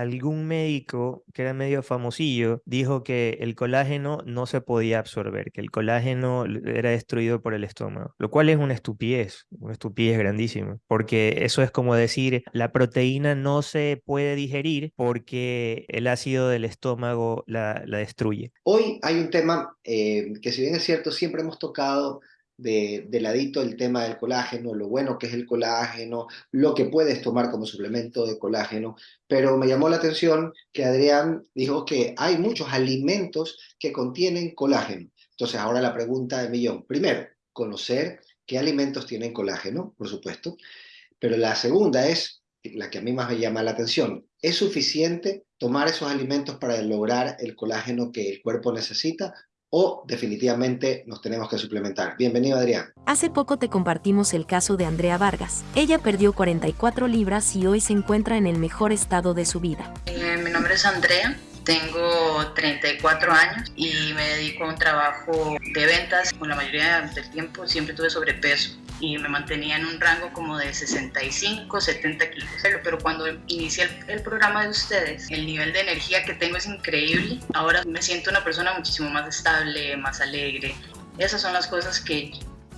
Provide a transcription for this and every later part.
algún médico que era medio famosillo dijo que el colágeno no se podía absorber, que el colágeno era destruido por el estómago, lo cual es una estupidez, una estupidez grandísima, porque eso es como decir, la proteína no se puede digerir porque el ácido del estómago la, destruye. Hoy hay un tema eh, que si bien es cierto, siempre hemos tocado de, de, el tema del colágeno, lo bueno que es el colágeno, lo que puedes tomar como suplemento de colágeno, pero me llamó la atención que Adrián dijo que hay muchos alimentos que contienen colágeno. Entonces ahora la pregunta de millón, primero, conocer qué alimentos tienen colágeno, por supuesto, pero la segunda es, la que a mí más me llama la atención, ¿es suficiente tomar esos alimentos para lograr el colágeno que el cuerpo necesita o definitivamente nos tenemos que suplementar. Bienvenido Adrián. Hace poco te compartimos el caso de Andrea Vargas. Ella perdió 44 libras y hoy se encuentra en el mejor estado de su vida. Eh, mi nombre es Andrea. Tengo 34 años y me dedico a un trabajo de ventas. Con la mayoría del tiempo siempre tuve sobrepeso y me mantenía en un rango como de 65, 70 kilos. Pero cuando inicié el, programa de ustedes, el nivel de energía que tengo es increíble. Ahora me siento una persona muchísimo más estable, más alegre. Esas son las cosas que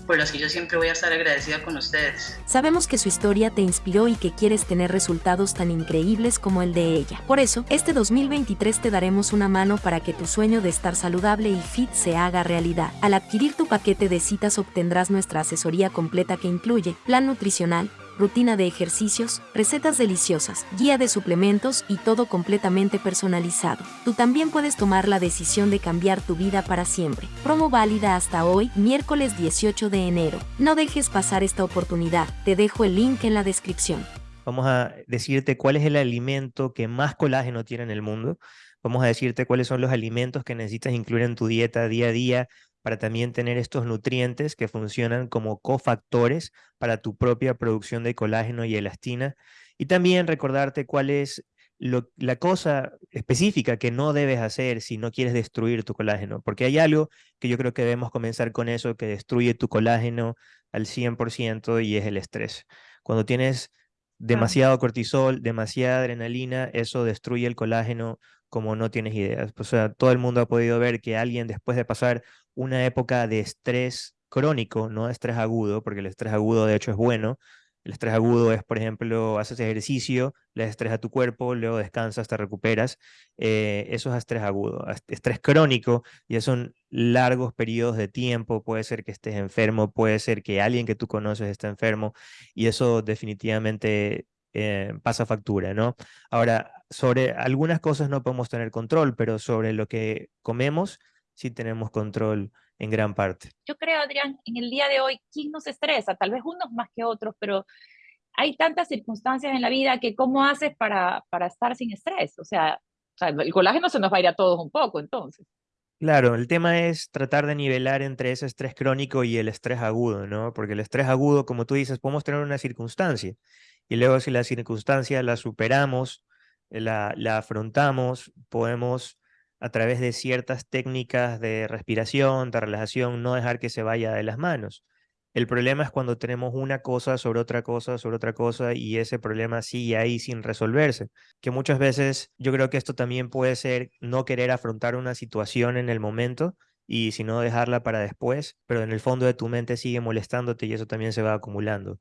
por las que yo siempre voy a estar agradecida con ustedes. Sabemos que su historia te inspiró y que quieres tener resultados tan increíbles como el de ella. Por eso, este 2023 te daremos una mano para que tu sueño de estar saludable y fit se haga realidad. Al adquirir tu paquete de citas obtendrás nuestra asesoría completa que incluye plan nutricional, rutina de ejercicios, recetas deliciosas, guía de suplementos y todo completamente personalizado. Tú también puedes tomar la decisión de cambiar tu vida para siempre. Promo válida hasta hoy, miércoles 18 de enero. No dejes pasar esta oportunidad. Te dejo el link en la descripción. Vamos a decirte cuál es el alimento que más colágeno tiene en el mundo. Vamos a decirte cuáles son los alimentos que necesitas incluir en tu dieta día a día para también tener estos nutrientes que funcionan como cofactores para tu propia producción de colágeno y elastina. Y también recordarte cuál es la cosa específica que no debes hacer si no quieres destruir tu colágeno, porque hay algo que yo creo que debemos comenzar con eso, que destruye tu colágeno al 100% y es el estrés. Cuando tienes demasiado cortisol, demasiada adrenalina, eso destruye el colágeno como no tienes ideas. O sea, todo el mundo ha podido ver que alguien después de pasar una época de estrés crónico, no estrés agudo, porque el estrés agudo de hecho es bueno. El estrés agudo es, por ejemplo, haces ejercicio, le estrés a tu cuerpo, luego descansas, te recuperas. Eh, eso es estrés agudo. Estrés crónico ya son largos periodos de tiempo. Puede ser que estés enfermo, puede ser que alguien que tú conoces esté enfermo y eso definitivamente eh, pasa factura, ¿no? Ahora, sobre algunas cosas no podemos tener control, pero sobre lo que comemos sí tenemos control en gran parte. Yo creo, Adrián, en el día de hoy, ¿quién nos estresa? Tal vez unos más que otros, pero hay tantas circunstancias en la vida que ¿cómo haces para, para estar sin estrés? O sea, el colágeno se nos va a ir a todos un poco, entonces. Claro, el tema es tratar de nivelar entre ese estrés crónico y el estrés agudo, ¿no? Porque el estrés agudo, como tú dices, podemos tener una circunstancia y luego si la circunstancia la superamos, la, la afrontamos, podemos a través de ciertas técnicas de respiración, de relajación, no dejar que se vaya de las manos. El problema es cuando tenemos una cosa sobre otra cosa, sobre otra cosa, y ese problema sigue ahí sin resolverse. Que muchas veces yo creo que esto también puede ser no querer afrontar una situación en el momento y sino dejarla para después, pero en el fondo de tu mente sigue molestándote y eso también se va acumulando.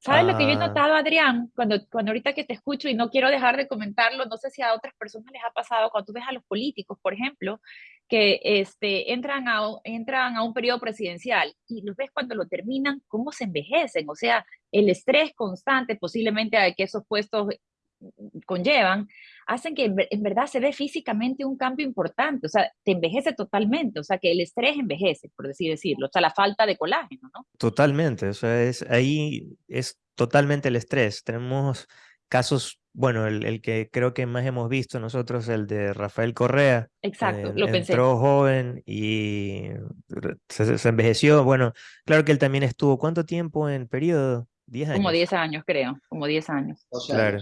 ¿Sabes lo que yo he ah. notado, Adrián? Cuando, cuando ahorita que te escucho y no quiero dejar de comentarlo, no sé si a otras personas les ha pasado, cuando tú ves a los políticos, por ejemplo, que este, entran, a, entran a un periodo presidencial y los ves cuando lo terminan, cómo se envejecen. O sea, el estrés constante posiblemente a que esos puestos conllevan, hacen que en verdad se ve físicamente un cambio importante, o sea, te envejece totalmente, o sea, que el estrés envejece, por así decirlo, o sea, la falta de colágeno, ¿no? Totalmente, o sea, es, ahí es totalmente el estrés. Tenemos casos, bueno, el, que creo que más hemos visto nosotros, el de Rafael Correa. Exacto, lo pensé. Entró joven y se, se, envejeció. Bueno, claro que él también estuvo, ¿cuánto tiempo en periodo? 10 años. Como 10 años, creo, como 10 años. Claro.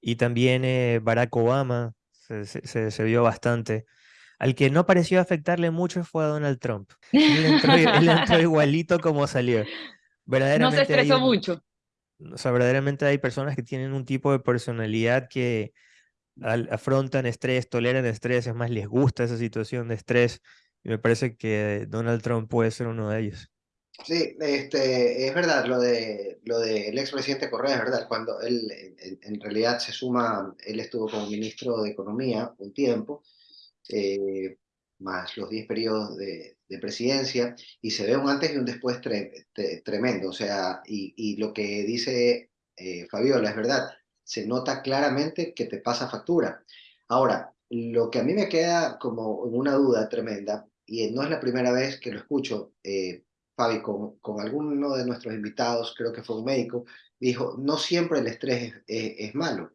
Y también eh, Barack Obama se, se, vio bastante. Al que no pareció afectarle mucho fue a Donald Trump. Él entró, igualito como salió. Verdaderamente no se estresó mucho. O sea, verdaderamente hay personas que tienen un tipo de personalidad que afrontan estrés, toleran estrés, es más, les gusta esa situación de estrés. Y me parece que Donald Trump puede ser uno de ellos. Sí, este, es verdad, lo de lo del expresidente Correa es verdad, cuando él en, realidad se suma, él estuvo como ministro de Economía un tiempo, eh, más los 10 periodos de, presidencia, y se ve un antes y un después tremendo, o sea, y, y lo que dice eh, Fabiola es verdad, se nota claramente que te pasa factura. Ahora, lo que a mí me queda como una duda tremenda, y no es la primera vez que lo escucho, eh, Fabi, con, con, alguno de nuestros invitados, creo que fue un médico, dijo, no siempre el estrés es, malo.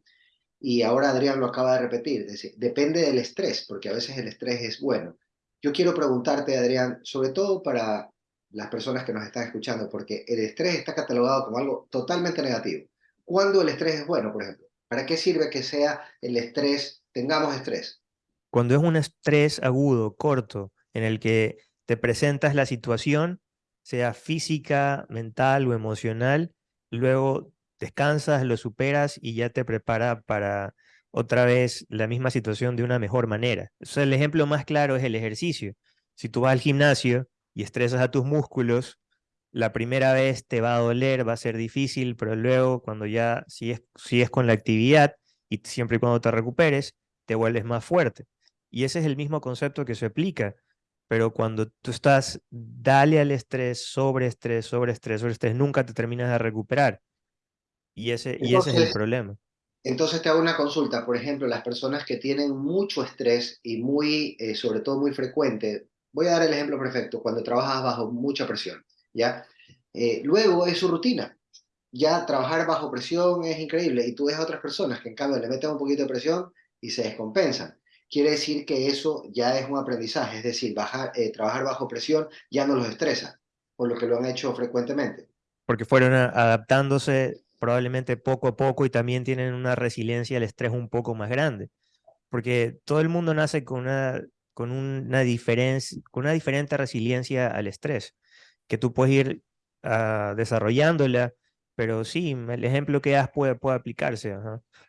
Y ahora Adrián lo acaba de repetir, depende del estrés, porque a veces el estrés es bueno. Yo quiero preguntarte, Adrián, sobre todo para las personas que nos están escuchando, porque el estrés está catalogado como algo totalmente negativo. ¿Cuándo el estrés es bueno, por ejemplo? ¿Para qué sirve que sea el estrés, tengamos estrés? Cuando es un estrés agudo, corto, en el que te presentas la situación, sea física, mental o emocional, luego descansas, lo superas y ya te prepara para otra vez la misma situación de una mejor manera. el ejemplo más claro es el ejercicio. Si tú vas al gimnasio y estresas a tus músculos, la primera vez te va a doler, va a ser difícil, pero luego cuando ya sigues, es con la actividad y siempre y cuando te recuperes, te vuelves más fuerte. Y ese es el mismo concepto que se aplica, pero cuando tú estás, dale al estrés, sobre estrés, sobre estrés, sobre estrés, nunca te terminas de recuperar. Y ese, y ese es el problema. Entonces te hago una consulta, por ejemplo, las personas que tienen mucho estrés y muy, eh, sobre todo muy frecuente, voy a dar el ejemplo perfecto, cuando trabajas bajo mucha presión. ¿ya? Eh, luego es su rutina. Ya trabajar bajo presión es increíble y tú ves a otras personas que en cambio le meten un poquito de presión y se descompensan. Quiere decir que eso ya es un aprendizaje, es decir, eh, trabajar bajo presión ya no los estresa, por lo que lo han hecho frecuentemente. Porque fueron adaptándose probablemente poco a poco y también tienen una resiliencia al estrés un poco más grande. Porque todo el mundo nace con una, con una, diferencia, con una diferente resiliencia al estrés que tú puedes ir uh, desarrollándola, pero sí, el ejemplo que das puede, puede aplicarse.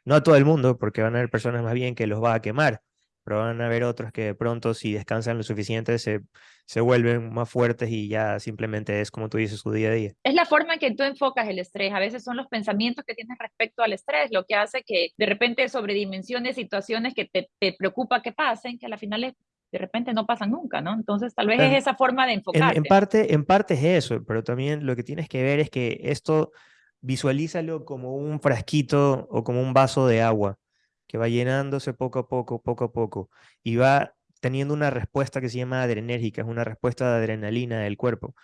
No a todo el mundo, porque van a haber personas más bien que los va a quemar, pero van a haber otros que de pronto si descansan lo suficiente se, se vuelven más fuertes y ya simplemente es como tú dices su día a día. Es la forma en que tú enfocas el estrés. A veces son los pensamientos que tienes respecto al estrés lo que hace que de repente sobredimensiones situaciones que te, te preocupa que pasen, que a la final es de repente no pasa nunca, ¿no? Entonces tal vez es esa forma de enfocar. En, parte, en parte es eso, pero también lo que tienes que ver es que esto visualízalo como un frasquito o como un vaso de agua que va llenándose poco a poco, poco a poco, y va teniendo una respuesta que se llama adrenérgica, es una respuesta de adrenalina del cuerpo.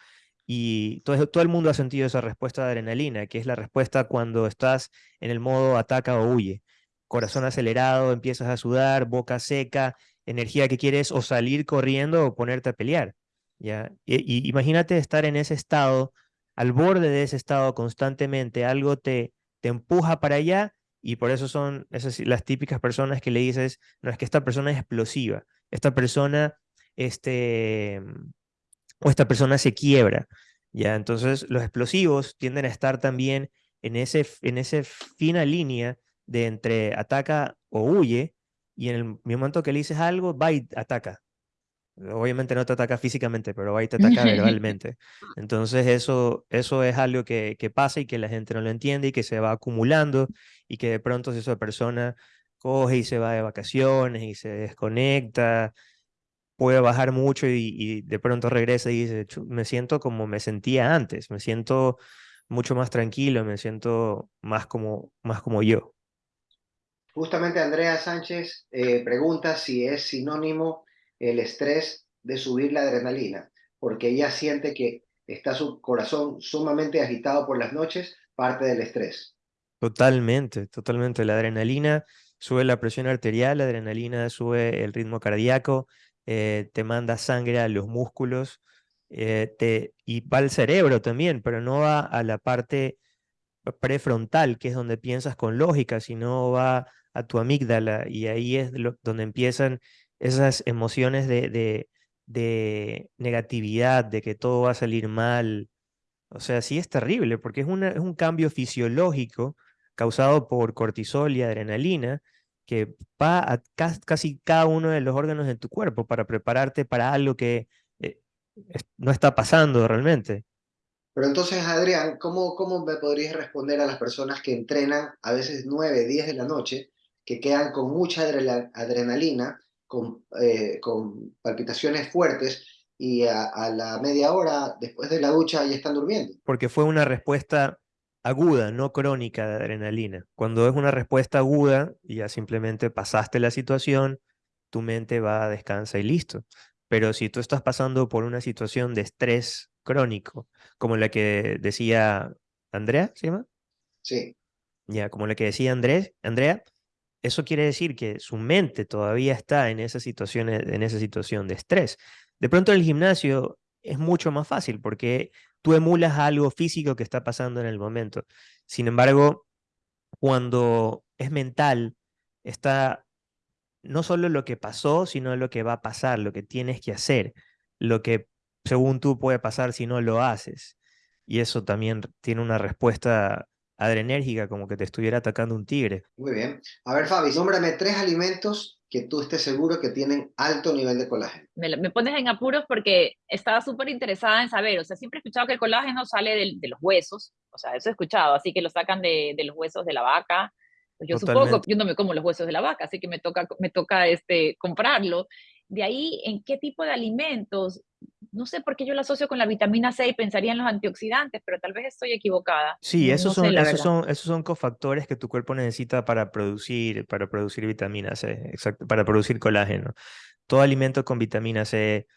Y todo, el mundo ha sentido esa respuesta de adrenalina, que es la respuesta cuando estás en el modo ataca o huye. Corazón acelerado, empiezas a sudar, boca seca, energía que quieres o salir corriendo o ponerte a pelear. ¿ya? Y, imagínate estar en ese estado, al borde de ese estado constantemente, algo te, te empuja para allá y por eso son esas, las típicas personas que le dices, no es que esta persona es explosiva, esta persona, este, o esta persona se quiebra. ¿ya? Entonces los explosivos tienden a estar también en ese, en esa fina línea de entre ataca o huye, y en el momento que le dices algo, va y ataca. Obviamente no te ataca físicamente, pero va y te ataca verbalmente. Entonces eso, eso es algo que, que, pasa y que la gente no lo entiende y que se va acumulando y que de pronto si esa persona coge y se va de vacaciones y se desconecta, puede bajar mucho y, y de pronto regresa y dice, me siento como me sentía antes, me siento mucho más tranquilo, me siento más como, más como yo. Justamente Andrea Sánchez eh, pregunta si es sinónimo el estrés de subir la adrenalina, porque ella siente que está su corazón sumamente agitado por las noches, parte del estrés. Totalmente, totalmente. La adrenalina sube la presión arterial, la adrenalina sube el ritmo cardíaco, eh, te manda sangre a los músculos eh, te, y va al cerebro también, pero no va a la parte prefrontal, que es donde piensas con lógica, sino va a tu amígdala y ahí es donde empiezan esas emociones de, de, negatividad, de que todo va a salir mal. O sea, sí es terrible porque es, es un cambio fisiológico causado por cortisol y adrenalina que va a casi cada uno de los órganos de tu cuerpo para prepararte para algo que eh, no está pasando realmente. Pero entonces, Adrián, ¿cómo, ¿cómo me podrías responder a las personas que entrenan a veces 9, 10 de la noche, que quedan con mucha adrenalina, con, eh, con palpitaciones fuertes y a, a, la media hora después de la ducha ya están durmiendo? Porque fue una respuesta aguda, no crónica de adrenalina. Cuando es una respuesta aguda, ya simplemente pasaste la situación, tu mente va a descansar y listo. Pero si tú estás pasando por una situación de estrés crónico, como la que decía Andrea, ¿se llama? Sí. Ya, como la que decía Andrés, Andrea, eso quiere decir que su mente todavía está en esa situación, en esa situación de estrés. De pronto en el gimnasio es mucho más fácil porque tú emulas algo físico que está pasando en el momento. Sin embargo, cuando es mental, está no solo lo que pasó, sino lo que va a pasar, lo que tienes que hacer, lo que según tú puede pasar si no lo haces. Y eso también tiene una respuesta adrenérgica, como que te estuviera atacando un tigre. Muy bien. A ver, Fabi, nómbrame tres alimentos que tú estés seguro que tienen alto nivel de colágeno. Me, pones en apuros porque estaba súper interesada en saber, o sea, siempre he escuchado que el colágeno sale de, los huesos, o sea, eso he escuchado, así que lo sacan de, los huesos de la vaca. Pues yo supongo, yo no me como los huesos de la vaca, así que me toca, me toca este, comprarlo. De ahí, ¿en qué tipo de alimentos no sé por qué yo la asocio con la vitamina C y pensaría en los antioxidantes, pero tal vez estoy equivocada. Sí, esos, son, esos, son, esos son cofactores que tu cuerpo necesita para producir, para producir vitamina C, exacto, para producir colágeno. Todo alimento con vitamina C,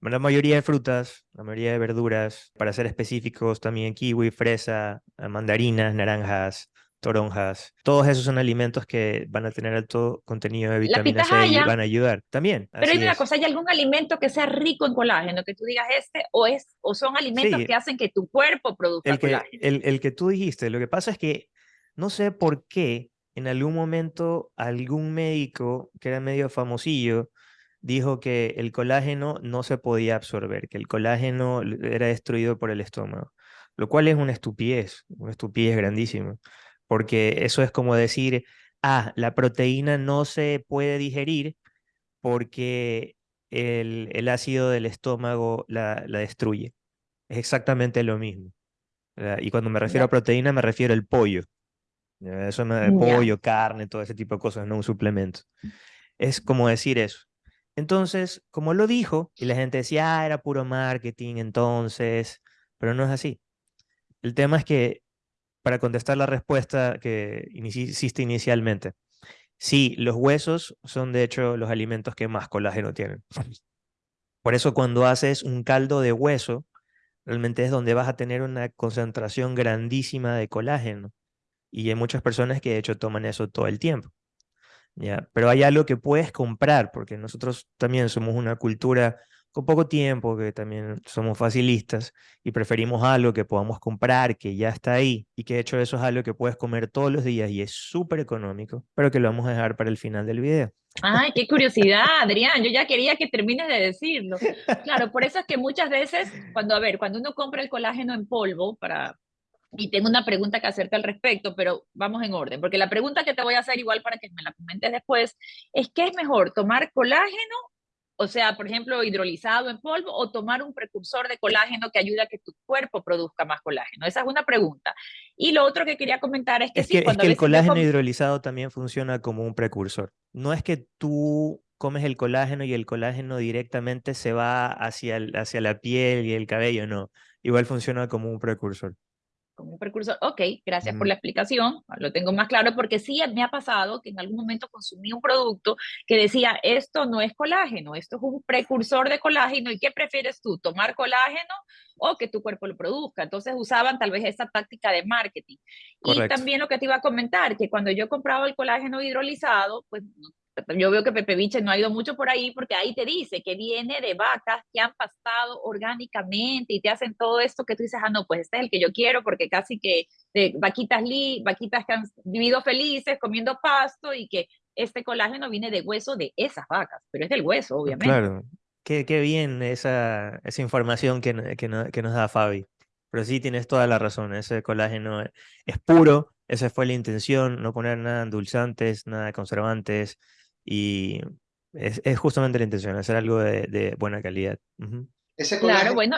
la mayoría de frutas, la mayoría de verduras, para ser específicos también kiwi, fresa, mandarinas, naranjas, toronjas, todos esos son alimentos que van a tener alto contenido de vitamina C y van a ayudar también. Pero hay una cosa, ¿hay algún alimento que sea rico en colágeno, que tú digas este, o, es, o son alimentos que hacen que tu cuerpo produzca el que, colágeno? El, el que tú dijiste, lo que pasa es que no sé por qué en algún momento algún médico que era medio famosillo dijo que el colágeno no se podía absorber, que el colágeno era destruido por el estómago, lo cual es una estupidez, una estupidez grandísima porque eso es como decir, ah, la proteína no se puede digerir porque el, ácido del estómago la, destruye. Es exactamente lo mismo. Y cuando me refiero a proteína, me refiero al pollo. Eso me, pollo, carne, todo ese tipo de cosas, no un suplemento. Es como decir eso. Entonces, como lo dijo, y la gente decía, ah, era puro marketing entonces, pero no es así. El tema es que para contestar la respuesta que hiciste inicialmente. Sí, los huesos son de hecho los alimentos que más colágeno tienen. Por eso cuando haces un caldo de hueso, realmente es donde vas a tener una concentración grandísima de colágeno. Y hay muchas personas que de hecho toman eso todo el tiempo. ¿ya? Pero hay algo que puedes comprar, porque nosotros también somos una cultura con poco tiempo, que también somos facilistas y preferimos algo que podamos comprar, que ya está ahí y que de hecho eso es algo que puedes comer todos los días y es súper económico, pero que lo vamos a dejar para el final del video. Ay, qué curiosidad, Adrián. Yo ya quería que termines de decirlo. Claro, por eso es que muchas veces, cuando, a ver, cuando uno compra el colágeno en polvo para, y tengo una pregunta que hacerte al respecto, pero vamos en orden, porque la pregunta que te voy a hacer igual para que me la comentes después es ¿qué es mejor, tomar colágeno o sea, por ejemplo, hidrolizado en polvo o tomar un precursor de colágeno que ayuda a que tu cuerpo produzca más colágeno. Esa es una pregunta. Y lo otro que quería comentar es que, sí, cuando es que el colágeno hidrolizado también funciona como un precursor. No es que tú comes el colágeno y el colágeno directamente se va hacia, hacia la piel y el cabello, no. Igual funciona como un precursor como un precursor. Ok, gracias por la explicación, lo tengo más claro porque sí me ha pasado que en algún momento consumí un producto que decía, esto no es colágeno, esto es un precursor de colágeno y ¿qué prefieres tú? ¿Tomar colágeno o que tu cuerpo lo produzca? Entonces usaban tal vez esa táctica de marketing. Y también lo que te iba a comentar, que cuando yo compraba el colágeno hidrolizado, pues yo veo que Pepe Biche no ha ido mucho por ahí porque ahí te dice que viene de vacas que han pastado orgánicamente y te hacen todo esto que tú dices, ah, no, pues este es el que yo quiero porque casi que de vaquitas, li, vaquitas que han vivido felices comiendo pasto y que este colágeno viene de hueso de esas vacas, pero es del hueso, obviamente. Claro, qué, qué bien esa, esa información que, que, que nos da Fabi. Pero sí, tienes toda la razón, ese colágeno es puro esa fue la intención, no poner nada endulzantes, nada conservantes, y es, es justamente la intención, hacer algo de, buena calidad. Ese colágeno bueno.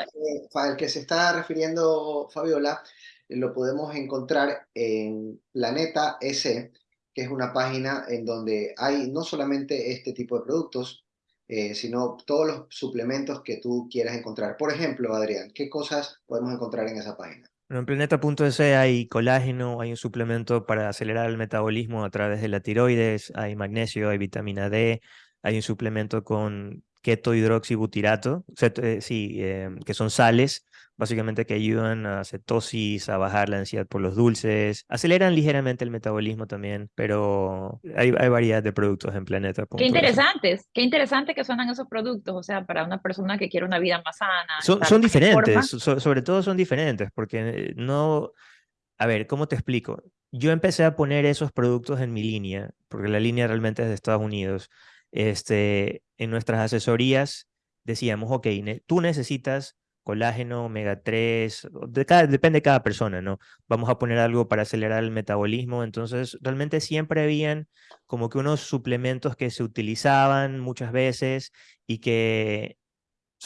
al que se está refiriendo Fabiola, lo podemos encontrar en Planeta S, que es una página en donde hay no solamente este tipo de productos, eh, sino todos los suplementos que tú quieras encontrar. Por ejemplo, Adrián, ¿qué cosas podemos encontrar en esa página? En Planeta.es hay colágeno, hay un suplemento para acelerar el metabolismo a través de la tiroides, hay magnesio, hay vitamina D, hay un suplemento con keto hidroxibutirato, eh, sí, em, que son sales, básicamente que ayudan a cetosis, a bajar la ansiedad por los dulces, aceleran ligeramente el metabolismo también, pero hay, hay variedad de productos en Planeta. Qué interesantes, qué interesante que suenan esos productos, o sea, para una persona que quiere una vida más sana. Son, son diferentes, sobre todo son diferentes, porque no, a ver, ¿cómo te explico? Yo empecé a poner esos productos en mi línea, porque la línea realmente es de Estados Unidos este, en nuestras asesorías decíamos, ok, tú necesitas colágeno, omega 3, depende de cada persona, ¿no? Vamos a poner algo para acelerar el metabolismo, entonces realmente siempre habían como que unos suplementos que se utilizaban muchas veces y que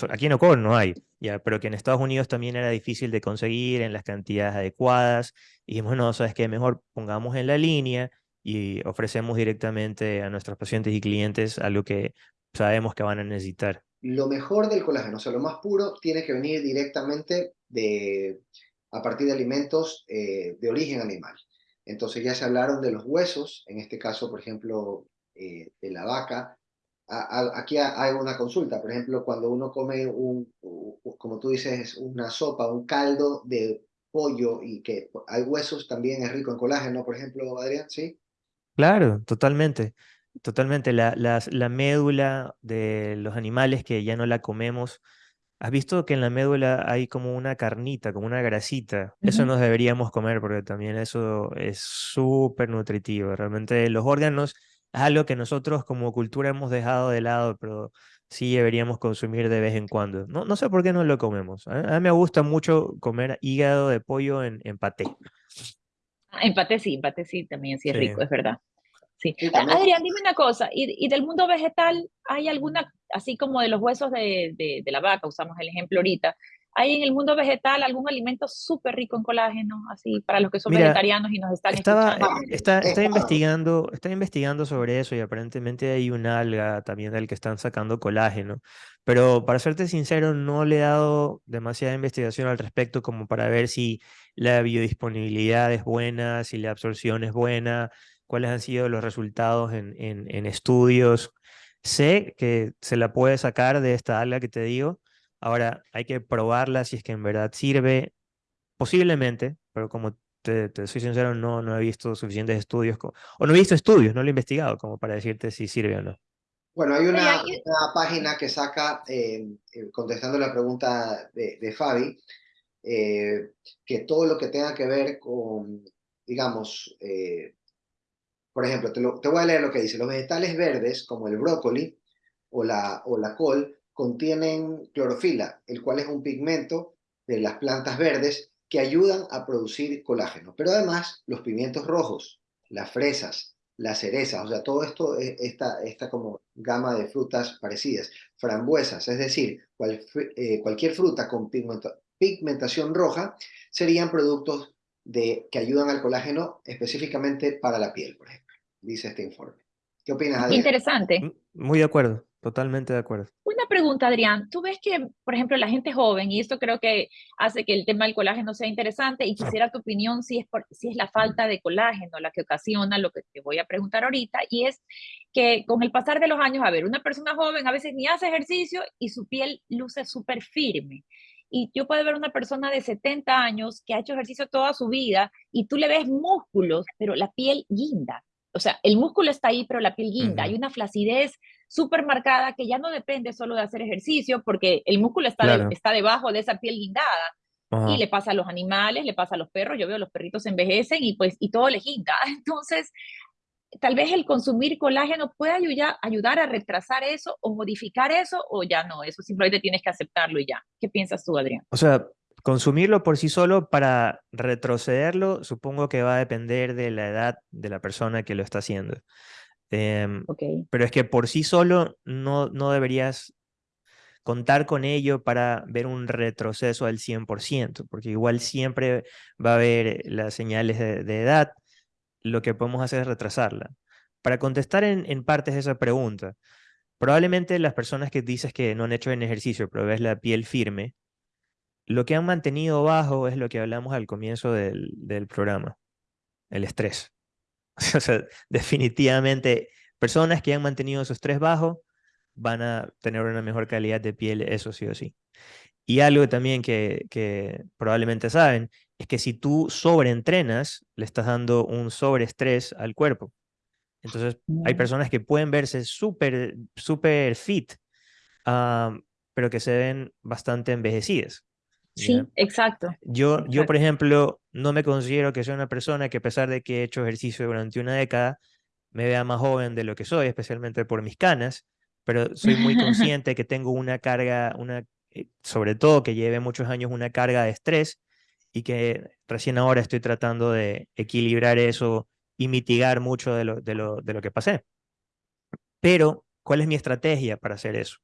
aquí en Ocon no hay, ya, pero que en Estados Unidos también era difícil de conseguir en las cantidades adecuadas. Y dijimos, no, sabes qué, mejor pongamos en la línea y ofrecemos directamente a nuestros pacientes y clientes algo que sabemos que van a necesitar. Lo mejor del colágeno, o sea, lo más puro, tiene que venir directamente de, a partir de alimentos eh, de origen animal. Entonces ya se hablaron de los huesos, en este caso, por ejemplo, eh, de la vaca. aquí hay una consulta, por ejemplo, cuando uno come un, como tú dices, una sopa, un caldo de pollo y que hay huesos, también es rico en colágeno, por ejemplo, Adrián, ¿sí? Claro, totalmente. Totalmente. La, la médula de los animales que ya no la comemos. ¿Has visto que en la médula hay como una carnita, como una grasita? Eso nos deberíamos comer porque también eso es súper nutritivo. Realmente los órganos es algo que nosotros como cultura hemos dejado de lado, pero sí deberíamos consumir de vez en cuando. No, no sé por qué no lo comemos. A, mí me gusta mucho comer hígado de pollo en, en paté. Empate sí, empate sí, también sí es rico, es verdad. Sí. Adrián, dime una cosa, ¿y, del mundo vegetal hay alguna, así como de los huesos de, de, la vaca, usamos el ejemplo ahorita, ¿hay en el mundo vegetal algún alimento súper rico en colágeno, así para los que son vegetarianos y nos están estaba, escuchando? Eh, está, está, investigando, está investigando sobre eso y aparentemente hay un alga también del que están sacando colágeno, pero para serte sincero no le he dado demasiada investigación al respecto como para ver si la biodisponibilidad es buena, si la absorción es buena, cuáles han sido los resultados en, en, estudios. Sé que se la puede sacar de esta alga que te digo. Ahora hay que probarla si es que en verdad sirve. Posiblemente, pero como te, soy sincero, no, no he visto suficientes estudios, o no he visto estudios, no lo he investigado como para decirte si sirve o no. Bueno, hay una, página que saca, eh, eh, contestando la pregunta de, de Fabi, eh, que todo lo que tenga que ver con, digamos, eh, por ejemplo, te, te, voy a leer lo que dice, los vegetales verdes, como el brócoli o la, o la col, contienen clorofila, el cual es un pigmento de las plantas verdes que ayudan a producir colágeno. Pero además, los pimientos rojos, las fresas, las cerezas, o sea, todo esto, esta, esta como gama de frutas parecidas, frambuesas, es decir, eh, cualquier fruta con pigmento, pigmentación roja serían productos de, que ayudan al colágeno específicamente para la piel, por ejemplo, dice este informe. ¿Qué opinas, Adrián? Interesante. Muy de acuerdo, totalmente de acuerdo. Una pregunta, Adrián. Tú ves que, por ejemplo, la gente joven, y esto creo que hace que el tema del colágeno sea interesante, y quisiera tu opinión si es, por, si es la falta de colágeno la que ocasiona lo que te voy a preguntar ahorita, y es que con el pasar de los años, a ver, una persona joven a veces ni hace ejercicio y su piel luce súper firme y yo puedo ver una persona de 70 años que ha hecho ejercicio toda su vida y tú le ves músculos, pero la piel guinda. O sea, el músculo está ahí, pero la piel guinda. Hay una flacidez súper marcada que ya no depende solo de hacer ejercicio, porque el músculo está, está debajo de esa piel guindada. Y le pasa a los animales, le pasa a los perros. Yo veo los perritos envejecen y pues y todo les guinda. Entonces, tal vez el consumir colágeno puede ayudar, ayudar a retrasar eso o modificar eso o ya no, eso simplemente tienes que aceptarlo y ya. ¿Qué piensas tú, Adrián? O sea, Consumirlo por sí solo para retrocederlo, supongo que va a depender de la edad de la persona que lo está haciendo. Em, pero es que por sí solo no, no deberías contar con ello para ver un retroceso al 100%, porque igual siempre va a haber las señales de, edad, lo que podemos hacer es retrasarla. Para contestar en, en partes esa pregunta, probablemente las personas que dices que no han hecho en ejercicio, pero ves la piel firme, lo que han mantenido bajo es lo que hablamos al comienzo del, del programa, el estrés. o sea, definitivamente, personas que han mantenido su estrés bajo van a tener una mejor calidad de piel, eso sí o sí. Y algo también que, que probablemente saben es que si tú sobreentrenas, le estás dando un sobreestrés al cuerpo. Entonces, hay personas que pueden verse súper, súper fit, pero que se ven bastante envejecidas. Sí, exacto. Yo, yo, por ejemplo, no me considero que soy una persona que a pesar de que he hecho ejercicio durante una década, me vea más joven de lo que soy, especialmente por mis canas, pero soy muy consciente que tengo una carga, una, eh, sobre todo que lleve muchos años una carga de estrés y que recién ahora estoy tratando de equilibrar eso y mitigar mucho de lo, de lo, de lo que pasé. Pero, ¿cuál es mi estrategia para hacer eso?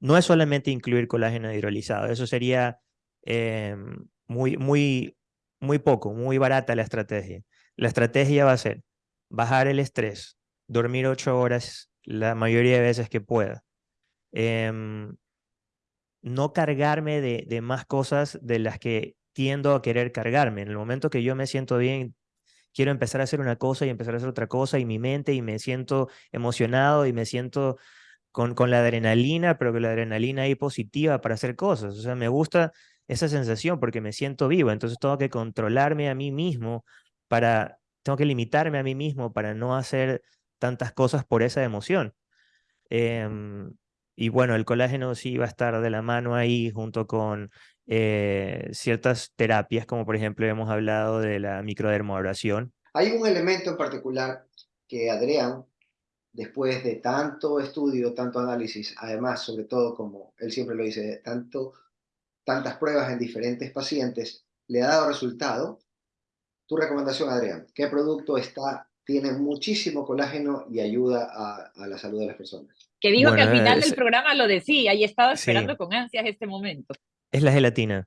No es solamente incluir colágeno hidrolizado, eso sería Em, muy, muy, muy poco, muy barata la estrategia. La estrategia va a ser bajar el estrés, dormir ocho horas la mayoría de veces que pueda. Em, no cargarme de, de, más cosas de las que tiendo a querer cargarme. En el momento que yo me siento bien, quiero empezar a hacer una cosa y empezar a hacer otra cosa y mi mente y me siento emocionado y me siento con, con la adrenalina, pero que la adrenalina ahí positiva para hacer cosas. O sea, me gusta esa sensación porque me siento vivo, entonces tengo que controlarme a mí mismo para, tengo que limitarme a mí mismo para no hacer tantas cosas por esa emoción. Em, y bueno, el colágeno sí va a estar de la mano ahí junto con eh, ciertas terapias, como por ejemplo hemos hablado de la microdermoabrasión. Hay un elemento en particular que Adrián, después de tanto estudio, tanto análisis, además, sobre todo como él siempre lo dice, tanto tantas pruebas en diferentes pacientes, le ha dado resultado. Tu recomendación, Adrián, ¿qué producto está, tiene muchísimo colágeno y ayuda a, la salud de las personas? Que dijo que al final del programa lo decía y estaba esperando con ansias este momento. Es la gelatina.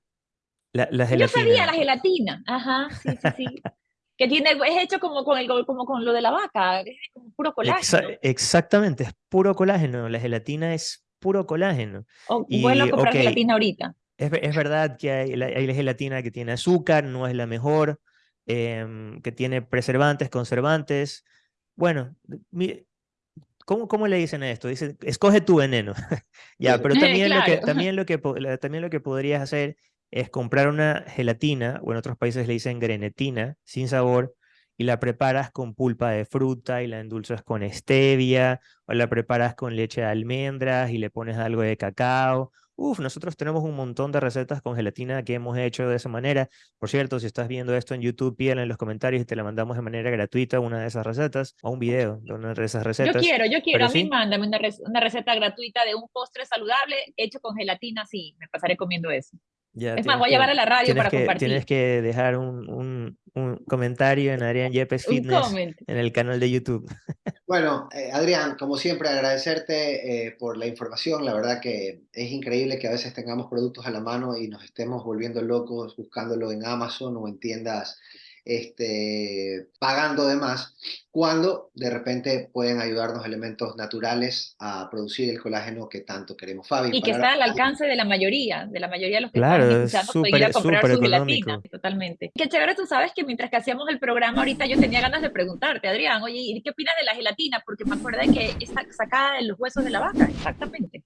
La, gelatina. Yo sabía la gelatina. Ajá, sí, sí, sí. que tiene, es hecho como con, el, como con lo de la vaca, es como puro colágeno. exactamente, es puro colágeno. La gelatina es puro colágeno. Oh, y, bueno comprar gelatina ahorita. Es, verdad que hay la, gelatina que tiene azúcar, no es la mejor, em, que tiene preservantes, conservantes. Bueno, ¿cómo, ¿cómo le dicen a esto? Dicen, escoge tu veneno. ya, pero también, lo que, también, lo que, también lo que podrías hacer es comprar una gelatina, o en otros países le dicen grenetina, sin sabor, y la preparas con pulpa de fruta y la endulzas con stevia, o la preparas con leche de almendras y le pones algo de cacao, Uf, nosotros tenemos un montón de recetas con gelatina que hemos hecho de esa manera. Por cierto, si estás viendo esto en YouTube, pídela en los comentarios y te la mandamos de manera gratuita una de esas recetas o un video de una de esas recetas. Yo quiero, yo quiero. a mí mándame una, receta gratuita de un postre saludable hecho con gelatina. Sí, me pasaré comiendo eso. Es más, voy a llevar a la radio para compartir. Tienes que dejar un, un, un comentario en Adrián Yepes Fitness en el canal de YouTube. Bueno, eh, Adrián, como siempre, agradecerte eh, por la información. La verdad que es increíble que a veces tengamos productos a la mano y nos estemos volviendo locos buscándolo en Amazon o en tiendas este, pagando de más, cuando de repente pueden ayudarnos elementos naturales a producir el colágeno que tanto queremos, Fabi. Y que está al alcance de la mayoría, de la mayoría de los que claro, están escuchando, ir a comprar su gelatina, totalmente. Qué chévere, tú sabes que mientras que hacíamos el programa ahorita yo tenía ganas de preguntarte, Adrián, oye, ¿y qué opinas de la gelatina? Porque me acuerdo que está sacada de los huesos de la vaca, exactamente.